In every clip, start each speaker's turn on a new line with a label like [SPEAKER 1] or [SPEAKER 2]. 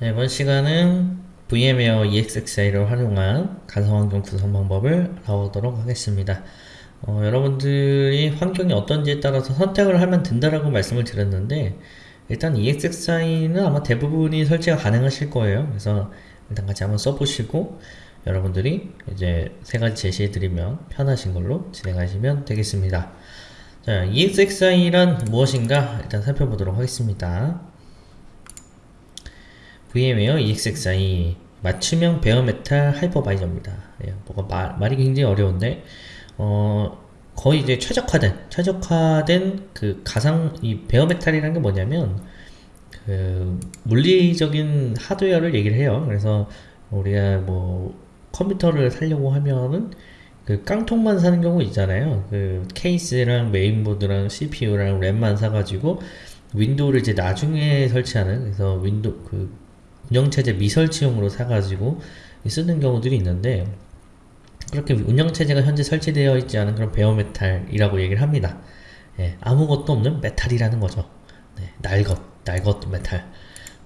[SPEAKER 1] 네, 이번 시간은 VM웨어 EXXI를 활용한 가상환경 구성 방법을 알아보도록 하겠습니다. 어, 여러분들이 환경이 어떤지에 따라서 선택을 하면 된다라고 말씀을 드렸는데 일단 EXXI는 아마 대부분이 설치가 가능하실 거예요. 그래서 일단 같이 한번 써보시고 여러분들이 이제 세 가지 제시해드리면 편하신 걸로 진행하시면 되겠습니다. 자, EXXI란 무엇인가 일단 살펴보도록 하겠습니다. VM웨어 EXXI 맞춤형 베어메탈 하이퍼바이저입니다. 예, 뭐가 말, 말이 굉장히 어려운데 어, 거의 이제 최적화된 최적화된 그 가상 이 bare metal이라는 게 뭐냐면 그 물리적인 하드웨어를 얘기를 해요. 그래서 우리가 뭐 컴퓨터를 살려고 하면은 그 깡통만 사는 경우 있잖아요. 그 케이스랑 메인보드랑 CPU랑 램만 사가지고 윈도우를 이제 나중에 설치하는 그래서 윈도우 그 운영체제 미설치용으로 사가지고 쓰는 경우들이 있는데 그렇게 운영체제가 현재 설치되어 있지 않은 그런 bare metal이라고 얘기를 합니다. 예, 아무것도 없는 metal이라는 거죠. 네, 날것, 날것 메탈.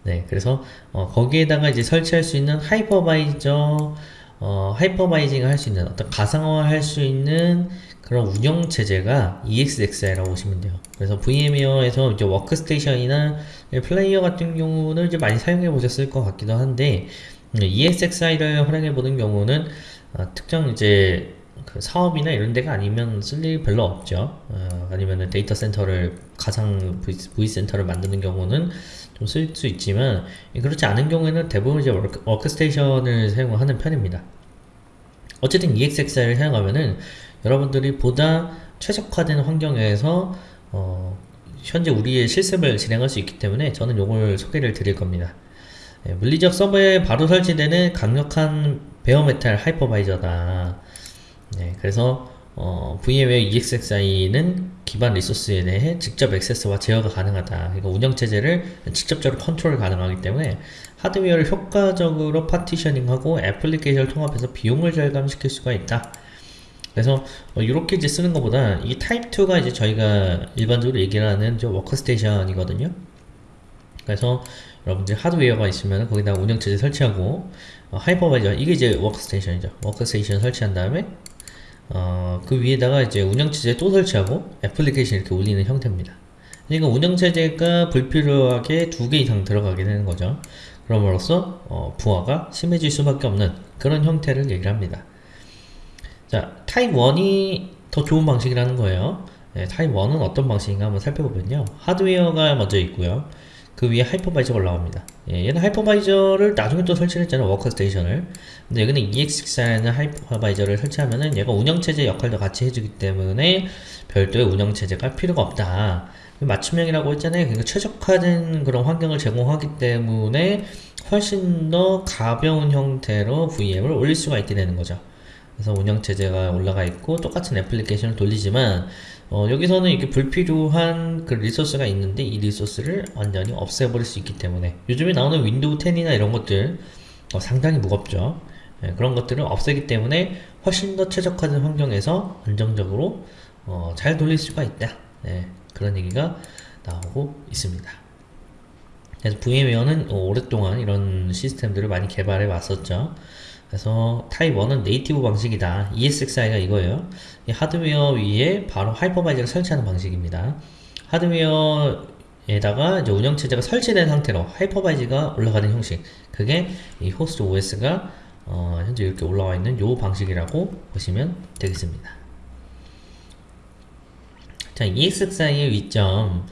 [SPEAKER 1] 네, 그래서 어, 거기에다가 이제 설치할 수 있는 hypervisor, 어, hypervising을 할 수 있는 어떤 가상화 할 수 있는 그런 운영 체제가 ESXi라고 보시면 돼요. 그래서 VMware에서 이제 워크스테이션이나 플레이어 같은 경우는 이제 많이 사용해 보셨을 것 같기도 한데 ESXi를 활용해 보는 경우는 어, 특정 이제 그 사업이나 이런 데가 아니면 쓸 일 별로 없죠. 어, 아니면 데이터 센터를 가상 vCenter를 만드는 경우는 좀 쓸 수 있지만 그렇지 않은 경우에는 대부분 이제 워크, 워크스테이션을 사용하는 편입니다. 어쨌든 ESXi를 사용하면은 여러분들이 보다 최적화된 환경에서 어, 현재 우리의 실습을 진행할 수 있기 때문에 저는 이걸 소개를 드릴 겁니다. 예, 물리적 서버에 바로 설치되는 강력한 bare metal hypervisor다. 네, 그래서 어, VMware ESXi는 기반 리소스에 대해 직접 액세스와 제어가 가능하다. 그러니까 운영체제를 직접적으로 컨트롤 가능하기 때문에 하드웨어를 효과적으로 partitioning하고 애플리케이션을 통합해서 비용을 절감시킬 수가 있다. 그래서 어, 이렇게 이제 쓰는 것보다 이 타입 2가 이제 저희가 일반적으로 얘기를 하는 저 워크스테이션이거든요. 그래서 여러분들 하드웨어가 있으면 거기다 운영체제 설치하고 어, hypervisor 이게 이제 워크스테이션이죠. 워크스테이션 설치한 다음에 어, 그 위에다가 이제 운영체제 또 설치하고 애플리케이션 이렇게 올리는 형태입니다. 그러니까 운영체제가 불필요하게 두 개 이상 들어가게 되는 거죠. 그럼으로써 어, 부하가 심해질 수밖에 없는 그런 형태를 얘기를 합니다. 자, 타입 1이 더 좋은 방식이라는 거예요. 네, 타입 1은 어떤 방식인가 한번 살펴보면요. 하드웨어가 먼저 있고요. 그 위에 하이퍼바이저가 올라옵니다. 예, 얘는 hypervisor를 나중에 또 설치를 했잖아요. 워크스테이션을. 근데 여기는 ESXi라는 hypervisor를 설치하면은 얘가 운영체제 역할도 같이 해주기 때문에 별도의 운영체제가 필요가 없다. 맞춤형이라고 했잖아요. 그러니까 최적화된 그런 환경을 제공하기 때문에 훨씬 더 가벼운 형태로 VM을 올릴 수가 있게 되는 거죠. 그래서 운영체제가 올라가 있고 똑같은 애플리케이션을 돌리지만 어, 여기서는 이렇게 불필요한 그 resource가 있는데 이 resource를 완전히 없애버릴 수 있기 때문에 요즘에 나오는 윈도우 10이나 이런 것들 어, 상당히 무겁죠. 예, 그런 것들을 없애기 때문에 훨씬 더 최적화된 환경에서 안정적으로 어, 잘 돌릴 수가 있다. 예, 그런 얘기가 나오고 있습니다. 그래서 VMware는 오랫동안 이런 시스템들을 많이 개발해 왔었죠 그래서 타입 1은 native 방식이다. ESXi가 이거예요. 이 하드웨어 위에 바로 hypervisor를 설치하는 방식입니다. 하드웨어에다가 이제 운영체제가 설치된 상태로 하이퍼바이저가 올라가는 형식. 그게 이 host OS가 어, 현재 이렇게 올라와 있는 요 방식이라고 보시면 되겠습니다. 자, ESXi의 위점.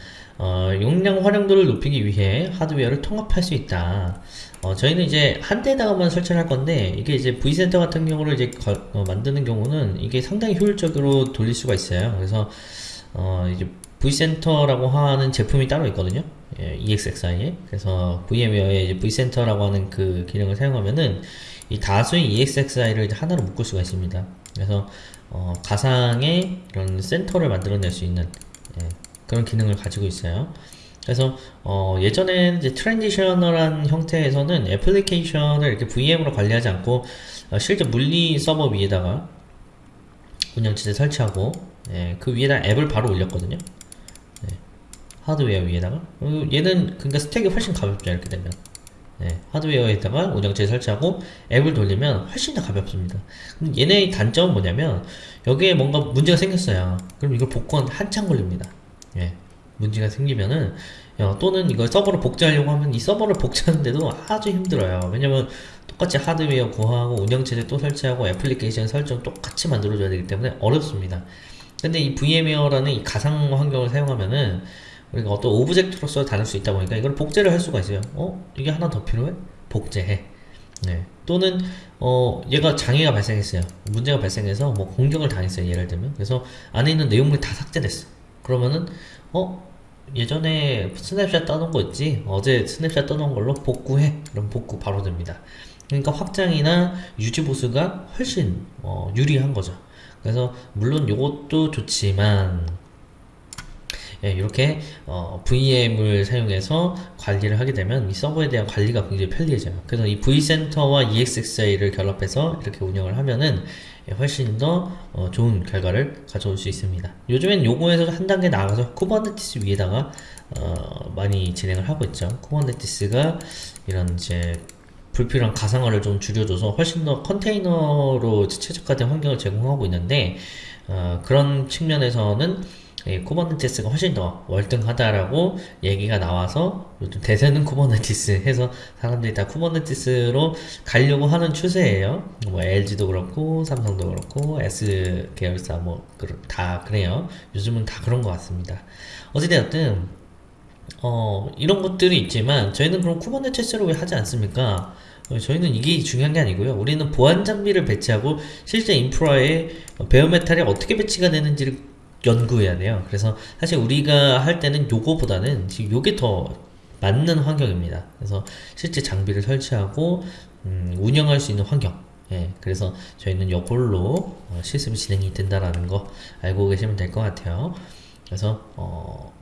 [SPEAKER 1] 어, 용량 활용도를 높이기 위해 하드웨어를 통합할 수 있다. 어, 저희는 이제 한 대에다가만 설치를 할 건데 이게 이제 V센터 같은 경우를 이제 거, 어, 만드는 경우는 이게 상당히 효율적으로 돌릴 수가 있어요. 그래서 어, 이제 V센터라고 하는 제품이 따로 있거든요. 예, EXXI에. 그래서 VMware의 V센터라고 하는 그 기능을 사용하면은 이 다수의 EXXI를 하나로 묶을 수가 있습니다. 그래서 어, 가상의 이런 센터를 만들어낼 수 있는 예, 그런 기능을 가지고 있어요. 그래서 어 예전에 이제 traditional한 형태에서는 애플리케이션을 이렇게 VM으로 관리하지 않고 어 실제 물리 서버 위에다가 운영체제 설치하고 예, 그 위에다 앱을 바로 올렸거든요. 예, 하드웨어 위에다가 어, 얘는 그러니까 스택이 훨씬 가볍죠 이렇게 되면 예, 하드웨어에다가 운영체 설치하고 앱을 돌리면 훨씬 더 가볍습니다. 근데 얘네의 단점은 뭐냐면 여기에 뭔가 문제가 생겼어요. 그럼 이걸 복구하는데 한참 걸립니다. 예, 문제가 생기면은 어, 또는 이걸 서버로 복제하려고 하면 이 서버를 복제하는데도 아주 힘들어요. 왜냐면 똑같이 하드웨어 구하고 운영체제 또 설치하고 애플리케이션 설정 똑같이 만들어줘야 되기 때문에 어렵습니다. 근데 이 VMware라는 이 가상 환경을 사용하면은 우리가 어떤 object로서 다룰 수 있다 보니까 이걸 복제를 할 수가 있어요. 어? 이게 하나 더 필요해? 복제해. 네. 또는 어 얘가 장애가 발생했어요. 문제가 발생해서 뭐 공격을 당했어요. 예를 들면. 그래서 안에 있는 내용물이 다 삭제됐어. 그러면은 어 예전에 스냅샷 떠놓은 거 있지? 어제 스냅샷 떠놓은 걸로 복구해. 그럼 복구 바로 됩니다. 그러니까 확장이나 유지 보수가 훨씬 어, 유리한 거죠. 그래서 물론 이것도 좋지만 예, 이렇게 어, VM을 사용해서 관리를 하게 되면 이 서버에 대한 관리가 굉장히 편리해져요. 그래서 이 vCenter와 ESXi를 결합해서 이렇게 운영을 하면은 예, 훨씬 더 어, 좋은 결과를 가져올 수 있습니다. 요즘엔 요거에서 한 단계 나가서 Kubernetes 위에다가 어, 많이 진행을 하고 있죠. Kubernetes가 이런 이제 불필요한 가상화를 좀 줄여줘서 훨씬 더 컨테이너로 최적화된 환경을 제공하고 있는데 어, 그런 측면에서는 예, Kubernetes가 훨씬 더 월등하다라고 얘기가 나와서 요즘 대세는 Kubernetes 해서 사람들이 다 Kubernetes로 가려고 하는 추세예요. 뭐 LG도 그렇고 삼성도 그렇고 SK 계열사 뭐 다 그래요. 요즘은 다 그런 것 같습니다. 어찌되었든 어, 이런 것들이 있지만 저희는 그럼 Kubernetes로 왜 하지 않습니까? 어, 저희는 이게 중요한 게 아니고요. 우리는 보안 장비를 배치하고 실제 인프라에 베어메탈이 어떻게 배치가 되는지를 연구해야 돼요. 그래서 사실 우리가 할 때는 요거보다는 지금 요게 더 맞는 환경입니다. 그래서 실제 장비를 설치하고 음, 운영할 수 있는 환경. 예, 그래서 저희는 요걸로 어, 실습이 진행이 된다라는 거 알고 계시면 될 것 같아요. 그래서 어,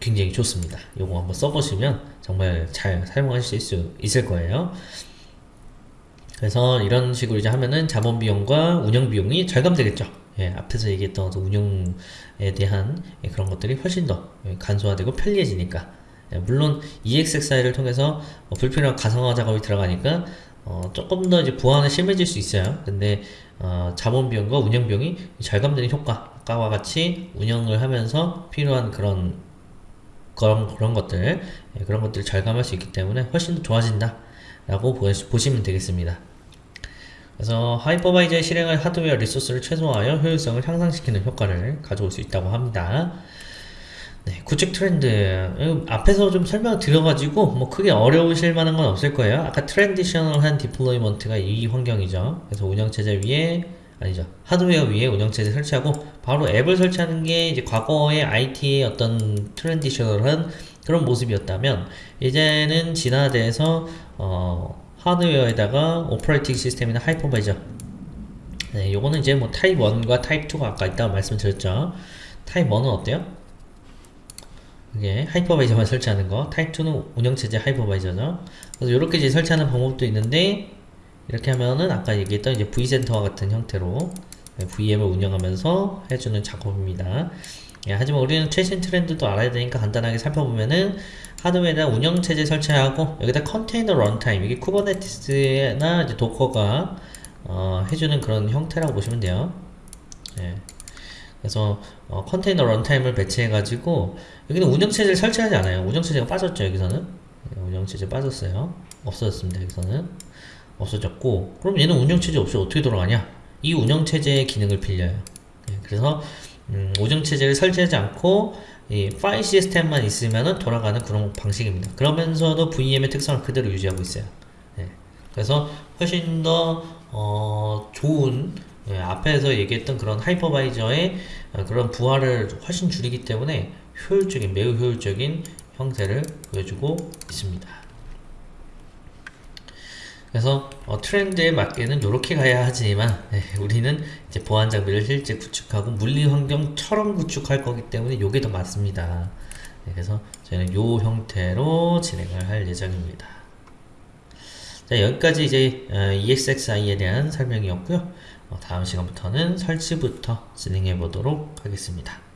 [SPEAKER 1] 굉장히 좋습니다. 요거 한번 써보시면 정말 잘 사용하실 수 있을 거예요. 그래서 이런 식으로 이제 하면은 자본 비용과 운영 비용이 절감되겠죠. 예, 앞에서 얘기했던 운영에 대한 예, 그런 것들이 훨씬 더 예, 간소화되고 편리해지니까 예, 물론 EXXI를 통해서 어, 불필요한 가상화 작업이 들어가니까 어, 조금 더 이제 보안이 심해질 수 있어요. 근데 어, 자본 비용과 운영 비용이 절감되는 효과, 아까와 같이 운영을 하면서 필요한 그런 그런 그런 것들 예, 그런 것들을 절감할 수 있기 때문에 훨씬 더 좋아진다라고 보시면 되겠습니다. 그래서 하이퍼바이저에 실행할 하드웨어 resource를 최소화하여 효율성을 향상시키는 효과를 가져올 수 있다고 합니다. 네, 구축 트렌드 음, 앞에서 좀 설명을 드려가지고 뭐 크게 어려우실 만한 건 없을 거예요. 아까 traditional한 deployment가 이 환경이죠. 그래서 운영체제 위에 아니죠 하드웨어 위에 운영체제 설치하고 바로 앱을 설치하는 게 이제 과거의 IT의 어떤 traditional한 그런 모습이었다면 이제는 진화돼서 어 하드웨어에다가 operating system이나 hypervisor. 네, 요거는 이제 뭐 타입 1과 타입 2가 아까 있다고 말씀드렸죠. 타입 1은 어때요? 이게 하이퍼바이저만 설치하는 거. 타입 2는 운영체제 하이퍼바이저죠. 그래서 이렇게 이제 설치하는 방법도 있는데 이렇게 하면은 아까 얘기했던 이제 vCenter와 같은 형태로 VM을 운영하면서 해주는 작업입니다 예, 하지만 우리는 최신 트렌드도 알아야 되니까 간단하게 살펴보면은 하드웨어에다 운영체제 설치하고 여기다 컨테이너 runtime 이게 Kubernetes나 이제 도커가 어, 해주는 그런 형태라고 보시면 돼요. 예. 그래서 어, 컨테이너 runtime을 배치해 가지고 여기는 운영체제를 설치하지 않아요. 운영체제가 빠졌죠 여기서는. 예, 운영체제 빠졌어요. 없어졌습니다 여기서는. 없어졌고 그럼 얘는 운영체제 없이 어떻게 돌아가냐? 이 운영체제의 기능을 빌려요. 예, 그래서 음, 운영체제를 설치하지 않고 이 파일 시스템만 있으면 돌아가는 그런 방식입니다. 그러면서도 VM의 특성을 그대로 유지하고 있어요. 네. 그래서 훨씬 더 어, 좋은 예, 앞에서 얘기했던 그런 하이퍼바이저의 어, 그런 부하를 훨씬 줄이기 때문에 효율적인 매우 효율적인 형태를 보여주고 있습니다. 그래서 어, 트렌드에 맞게는 이렇게 가야 하지만 네, 우리는 이제 보안 장비를 실제 구축하고 물리 환경처럼 구축할 거기 때문에 이게 더 맞습니다. 네, 그래서 저희는 이 형태로 진행을 할 예정입니다. 자 여기까지 이제 어, EXXI에 대한 설명이었고요. 어, 다음 시간부터는 설치부터 진행해 보도록 하겠습니다.